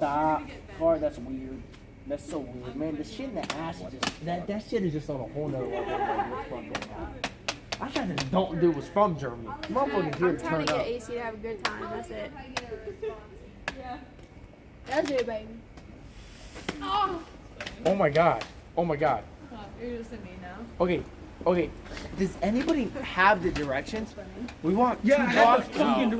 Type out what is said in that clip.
Stop. Car, that's weird. That's so weird, man. The shit in the ass just that that shit is just on a whole nother level. I tried to don't do was from Germany. Motherfuckers here I'm to trying to get up. AC to have a good time. That's it. That's it, baby. Oh. Oh my god. Oh my god. You're just in me now. Okay. Okay. Does anybody have the directions? We want Yeah, two I have the fucking